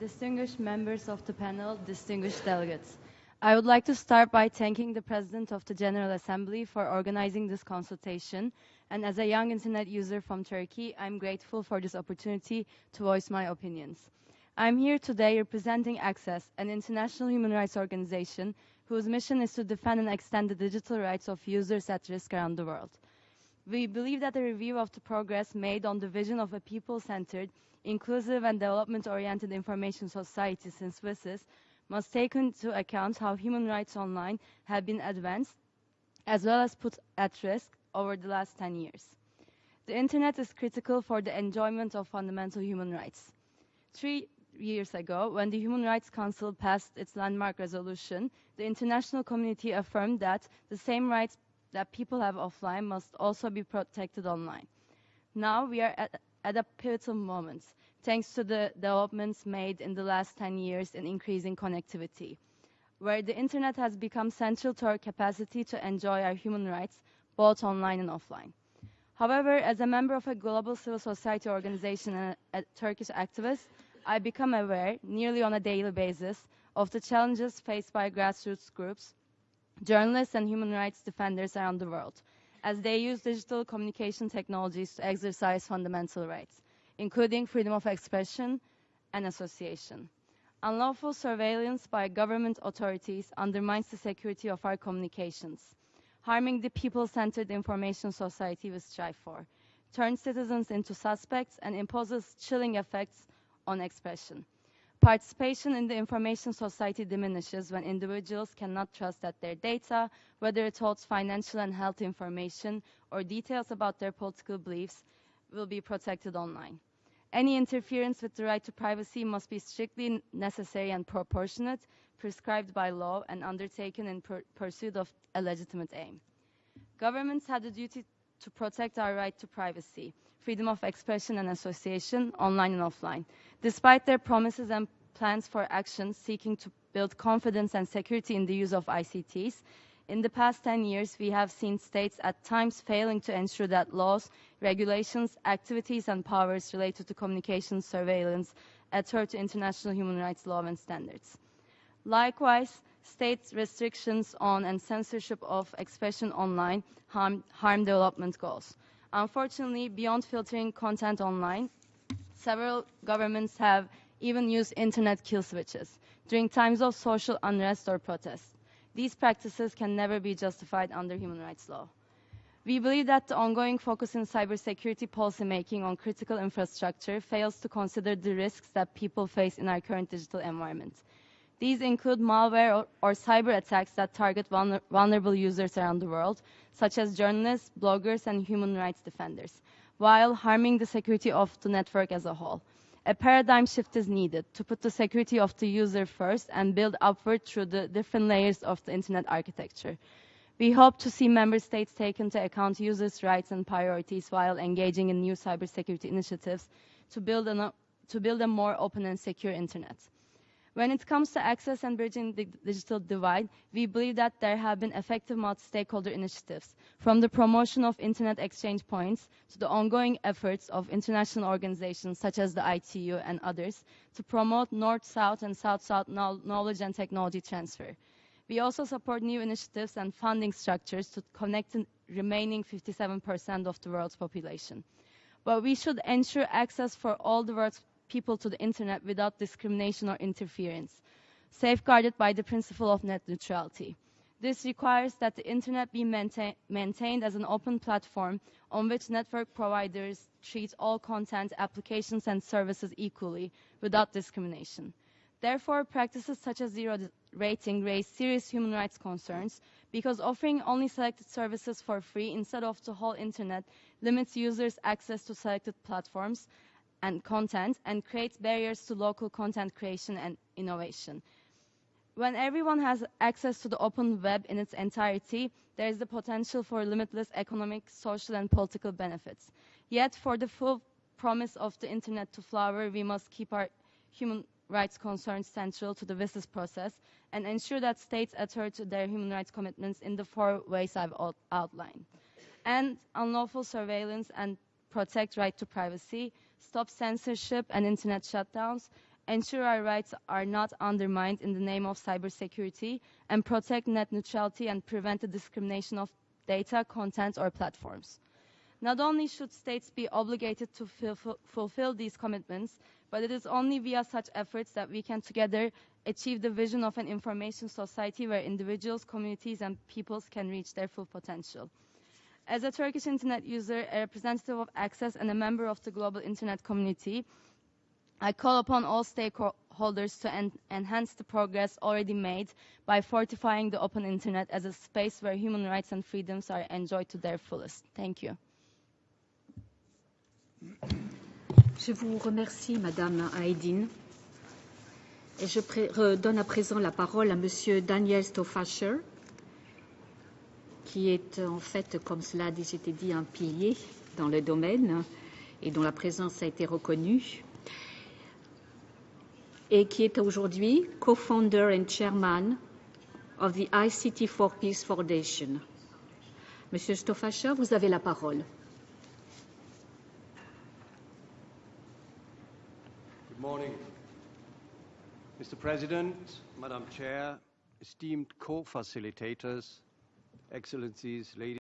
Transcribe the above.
distinguished members of the panel, distinguished delegates. I would like to start by thanking the President of the General Assembly for organizing this consultation. And as a young internet user from Turkey, I'm grateful for this opportunity to voice my opinions. I'm here today representing Access, an international human rights organization whose mission is to defend and extend the digital rights of users at risk around the world. We believe that a review of the progress made on the vision of a people-centered, inclusive and development-oriented information society since WSIS must take into account how human rights online have been advanced as well as put at risk over the last 10 years. The internet is critical for the enjoyment of fundamental human rights. Three years ago, when the Human Rights Council passed its landmark resolution, the international community affirmed that the same rights that people have offline must also be protected online. Now we are at, at a pivotal moment thanks to the developments made in the last 10 years in increasing connectivity, where the internet has become central to our capacity to enjoy our human rights, both online and offline. However, as a member of a global civil society organization and a Turkish activist, I become aware, nearly on a daily basis, of the challenges faced by grassroots groups, journalists and human rights defenders around the world, as they use digital communication technologies to exercise fundamental rights including freedom of expression and association. Unlawful surveillance by government authorities undermines the security of our communications, harming the people-centered information society we strive for, turns citizens into suspects, and imposes chilling effects on expression. Participation in the information society diminishes when individuals cannot trust that their data, whether it holds financial and health information or details about their political beliefs, will be protected online. Any interference with the right to privacy must be strictly necessary and proportionate, prescribed by law, and undertaken in pur pursuit of a legitimate aim. Governments have the duty to protect our right to privacy, freedom of expression and association, online and offline. Despite their promises and plans for action seeking to build confidence and security in the use of ICTs, in the past 10 years, we have seen states at times failing to ensure that laws, regulations, activities, and powers related to communication surveillance adhere to international human rights law and standards. Likewise, state restrictions on and censorship of expression online harm, harm development goals. Unfortunately, beyond filtering content online, several governments have even used internet kill switches during times of social unrest or protest. These practices can never be justified under human rights law. We believe that the ongoing focus in cybersecurity policymaking on critical infrastructure fails to consider the risks that people face in our current digital environment. These include malware or, or cyber attacks that target vulner vulnerable users around the world, such as journalists, bloggers, and human rights defenders, while harming the security of the network as a whole a paradigm shift is needed to put the security of the user first and build upward through the different layers of the internet architecture. We hope to see member states take into account users' rights and priorities while engaging in new cybersecurity initiatives to build, an, to build a more open and secure internet. When it comes to access and bridging the digital divide, we believe that there have been effective multi-stakeholder initiatives, from the promotion of internet exchange points to the ongoing efforts of international organizations such as the ITU and others to promote North-South and South-South knowledge and technology transfer. We also support new initiatives and funding structures to connect the remaining 57% of the world's population. But we should ensure access for all the world's people to the internet without discrimination or interference, safeguarded by the principle of net neutrality. This requires that the internet be maintain, maintained as an open platform on which network providers treat all content, applications, and services equally without discrimination. Therefore, practices such as zero rating raise serious human rights concerns because offering only selected services for free instead of the whole internet limits users' access to selected platforms and content and creates barriers to local content creation and innovation. When everyone has access to the open web in its entirety, there is the potential for limitless economic, social, and political benefits. Yet, for the full promise of the internet to flower, we must keep our human rights concerns central to the WSIS process and ensure that states adhere to their human rights commitments in the four ways I've outlined. And unlawful surveillance and protect right to privacy, stop censorship and internet shutdowns, ensure our rights are not undermined in the name of cybersecurity, and protect net neutrality and prevent the discrimination of data, content, or platforms. Not only should states be obligated to fulfill these commitments, but it is only via such efforts that we can together achieve the vision of an information society where individuals, communities, and peoples can reach their full potential. As a Turkish internet user, a representative of Access, and a member of the global internet community, I call upon all stakeholders to en enhance the progress already made by fortifying the open internet as a space where human rights and freedoms are enjoyed to their fullest. Thank you. Je vous remercie, Madame Aydin. Et je redonne à présent la parole à Monsieur Daniel Stauffacher, qui est en fait, comme cela a déjà été dit, un pilier dans le domaine et dont la présence a été reconnue, et qui est aujourd'hui co-founder and chairman of the ICT for Peace Foundation. Monsieur Stoffacher, vous avez la parole. Good morning. Mr. President, Madam Chair, esteemed co-facilitators, Excellencies, ladies